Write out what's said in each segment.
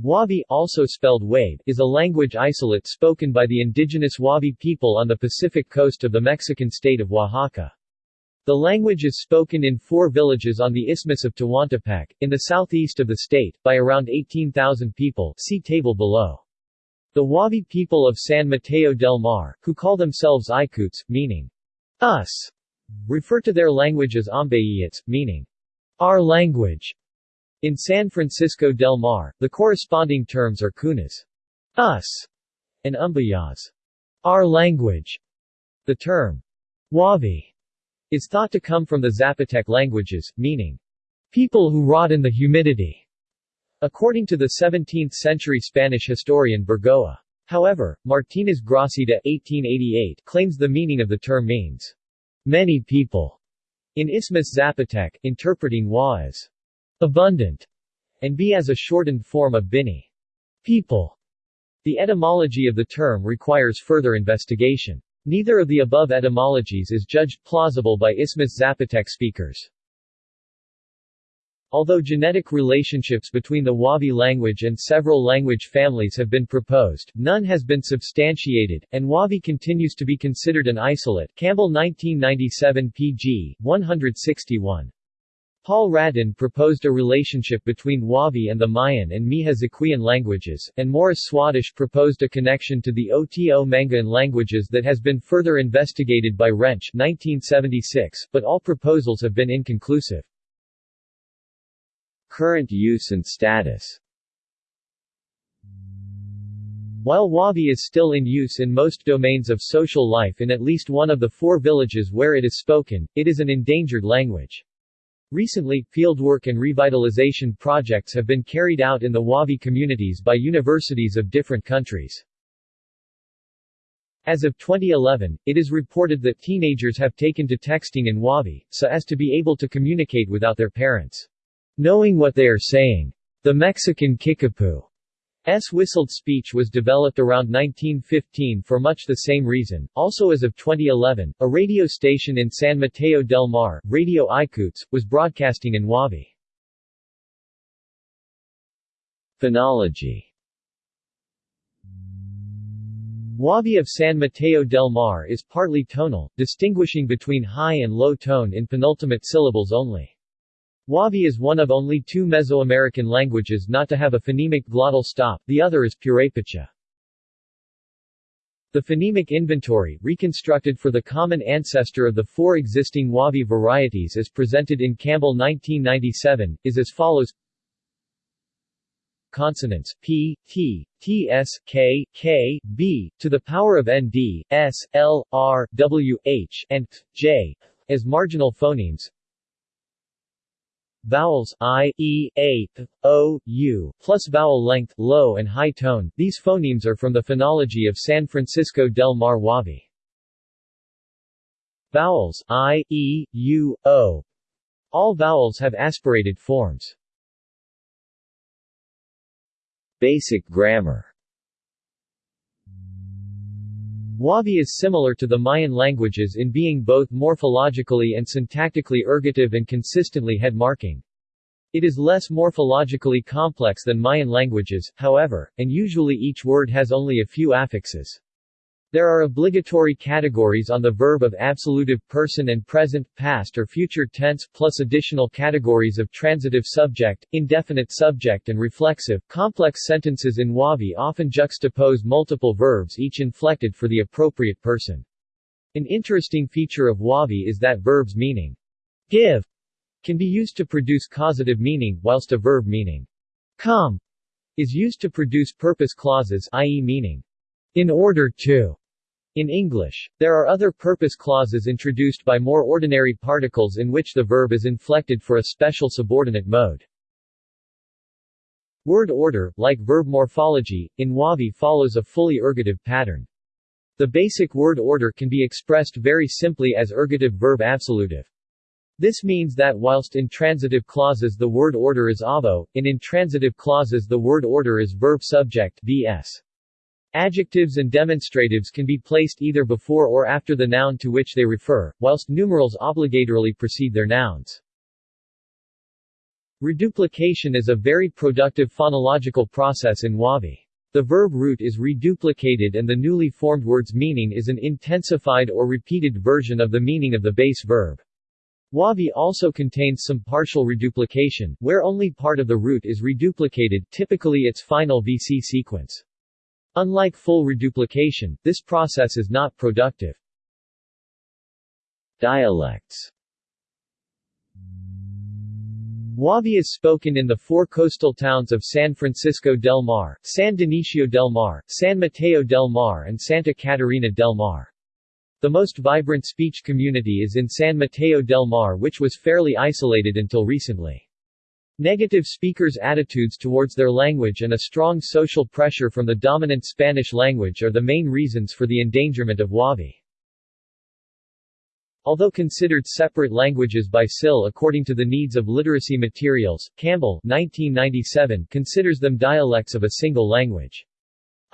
Huave also spelled Wabe, is a language isolate spoken by the indigenous Huave people on the Pacific coast of the Mexican state of Oaxaca. The language is spoken in four villages on the Isthmus of Tehuantepec, in the southeast of the state, by around 18,000 people see table below. The Wabi people of San Mateo del Mar, who call themselves Ikoots, meaning us, refer to their language as Ambeyits, meaning our language. In San Francisco del Mar, the corresponding terms are Kunas, us, and Umbayas, our language. The term Huave is thought to come from the Zapotec languages, meaning, people who rot in the humidity, according to the 17th-century Spanish historian Burgoa. However, Martínez Gracida 1888 claims the meaning of the term means, many people, in Isthmus Zapotec, interpreting wa as abundant, and b as a shortened form of bini, people. The etymology of the term requires further investigation. Neither of the above etymologies is judged plausible by Isthmus Zapotec speakers. Although genetic relationships between the Huave language and several language families have been proposed, none has been substantiated, and Huave continues to be considered an isolate Campbell 1997 pg. 161. Paul Radin proposed a relationship between Huave and the Mayan and Miha languages, and Morris Swadesh proposed a connection to the Oto-Manguean languages that has been further investigated by Rensch 1976, but all proposals have been inconclusive. Current use and status While Huave is still in use in most domains of social life in at least one of the four villages where it is spoken, it is an endangered language. Recently, fieldwork and revitalization projects have been carried out in the Huave communities by universities of different countries. As of 2011, it is reported that teenagers have taken to texting in Huave, so as to be able to communicate without their parents knowing what they are saying. The Mexican Kickapoo S whistled speech was developed around 1915 for much the same reason. Also as of 2011, a radio station in San Mateo del Mar, Radio Ikoots, was broadcasting in Huave. Phonology Huave of San Mateo del Mar is partly tonal, distinguishing between high and low tone in penultimate syllables only. Huave is one of only two Mesoamerican languages not to have a phonemic glottal stop, the other is Purepecha. The phonemic inventory, reconstructed for the common ancestor of the four existing Huave varieties as presented in Campbell 1997, is as follows Consonants p, t, t, s, k, k, b, to the power of n, d, s, l, r, w, h, and j, as marginal phonemes Vowels i, e, a, o, u, plus vowel length, low and high tone. These phonemes are from the phonology of San Francisco del Mar Huave. Vowels i, e, u, o. All vowels have aspirated forms. Basic grammar Huave is similar to the Mayan languages in being both morphologically and syntactically ergative and consistently head-marking. It is less morphologically complex than Mayan languages, however, and usually each word has only a few affixes. There are obligatory categories on the verb of absolutive person and present, past or future tense, plus additional categories of transitive subject, indefinite subject and reflexive. Complex sentences in Huave often juxtapose multiple verbs each inflected for the appropriate person. An interesting feature of Huave is that verbs meaning give can be used to produce causative meaning, whilst a verb meaning come is used to produce purpose clauses i.e. meaning in order to. In English, there are other purpose clauses introduced by more ordinary particles in which the verb is inflected for a special subordinate mode. Word order, like verb morphology, in Huave follows a fully ergative pattern. The basic word order can be expressed very simply as ergative verb absolutive. This means that whilst in transitive clauses the word order is avo, in intransitive clauses the word order is verb subject vs. Adjectives and demonstratives can be placed either before or after the noun to which they refer, whilst numerals obligatorily precede their nouns. Reduplication is a very productive phonological process in Huave. The verb root is reduplicated and the newly formed word's meaning is an intensified or repeated version of the meaning of the base verb. Huave also contains some partial reduplication, where only part of the root is reduplicated typically its final VC sequence. Unlike full reduplication, this process is not productive. Dialects Huave is spoken in the four coastal towns of San Francisco del Mar, San Dionisio del Mar, San Mateo del Mar and Santa Catarina del Mar. The most vibrant speech community is in San Mateo del Mar which was fairly isolated until recently. Negative speakers' attitudes towards their language and a strong social pressure from the dominant Spanish language are the main reasons for the endangerment of Huave. Although considered separate languages by SIL according to the needs of literacy materials, Campbell 1997 considers them dialects of a single language.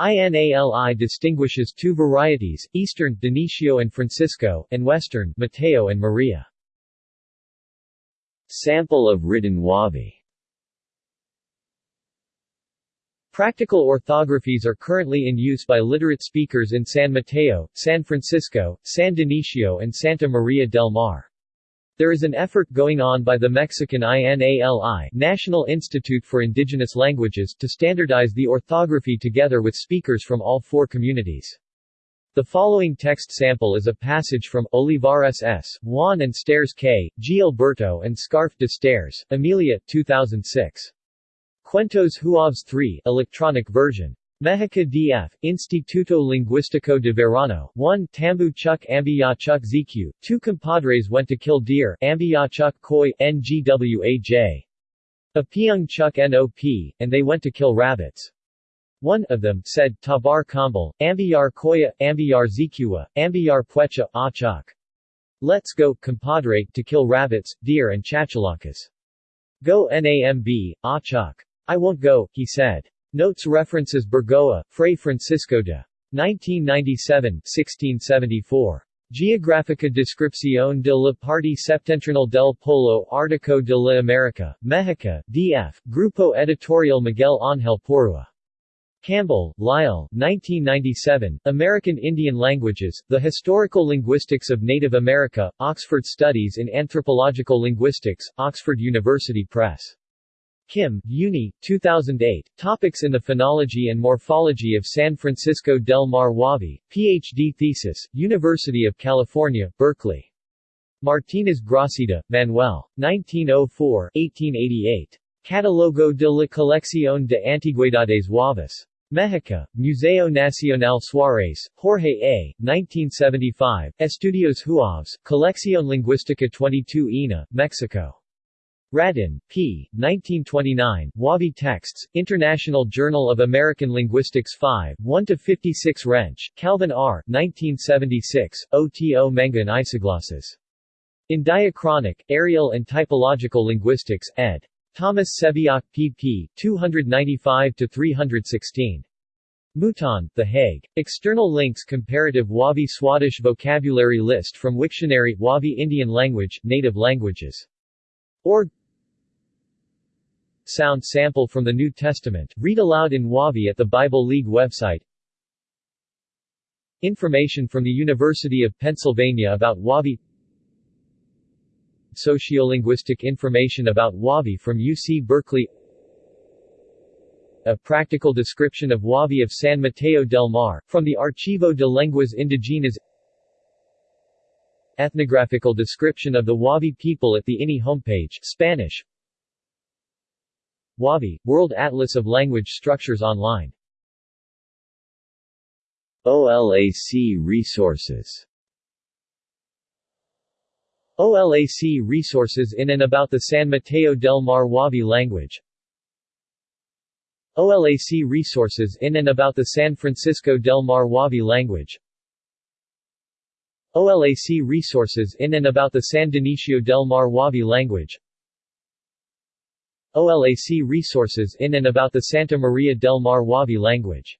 INALI distinguishes two varieties, Eastern Dionisio and Francisco, and Western Mateo and Maria. Sample of written Huave Practical orthographies are currently in use by literate speakers in San Mateo, San Francisco, San Dionisio and Santa Maria del Mar. There is an effort going on by the Mexican INALI National Institute for Indigenous Languages to standardize the orthography together with speakers from all four communities. The following text sample is a passage from Olivares S., Juan and Stairs K., G. Alberto and Scharf de Stairs, Amelia, 2006. Cuentos Huaves 3 electronic version. Mexica DF, Instituto Lingüístico de Verano 1 Tambu Chuk Ambiyachuk ZQ, two compadres went to kill deer Ambiyachuk Koi, NGWAJ. Apiung Chuk NOP, and they went to kill rabbits. One of them said, Tabar Kambal, Ambiyar Koya, Ambiyar Zikua, Ambiyar Puecha, Achak. Let's go, compadre, to kill rabbits, deer and chachalakas. Go NAMB, Achak. I won't go, he said. Notes references Burgoa, Fray Francisco de 1997, 1674. Geográfica Descripción de la parte septentrional del Polo Ártico de la América, México, D.F., Grupo Editorial Miguel Ángel Porrúa. Campbell, Lyle, 1997, American Indian Languages, The Historical Linguistics of Native America, Oxford Studies in Anthropological Linguistics, Oxford University Press. Kim, Yuni, 2008, Topics in the Phonology and Morphology of San Francisco del Mar Huave, Ph.D. thesis, University of California, Berkeley. Martinez Gracida, Manuel. 1904, 1888. Catalogo de la Colección de Antigüedades Wabas. Mexico, Museo Nacional Suárez, Jorge A., 1975, Estudios Huaves, Colección Lingüística 22 INA, Mexico. Radin, P. 1929, Huave Texts, International Journal of American Linguistics 5, 1-56 Rensch, Calvin R. 1976, OTO Manguean Isoglosses. In Diachronic, Areal and Typological Linguistics, ed. Thomas Sebeok, pp. 295-316. Mouton, The Hague. External links Comparative Huave Swadesh Vocabulary List from Wiktionary, Huave Indian Language, Native Languages. Org Sound sample from the New Testament, read aloud in Huave at the Bible League website Information from the University of Pennsylvania about Huave Sociolinguistic information about Huave from UC Berkeley. A practical description of Huave of San Mateo del Mar, from the Archivo de Lenguas Indigenas. Ethnographical description of the Huave people at the INI homepage Spanish. Huave, World Atlas of Language Structures Online. OLAC Resources OLAC Resources in and about the San Mateo del Mar Huave language. OLAC Resources in and about the San Francisco del Mar Huave language. OLAC Resources in and about the San Dionisio del Mar Huave language. OLAC resources in and about the Santa Maria del Mar Huave language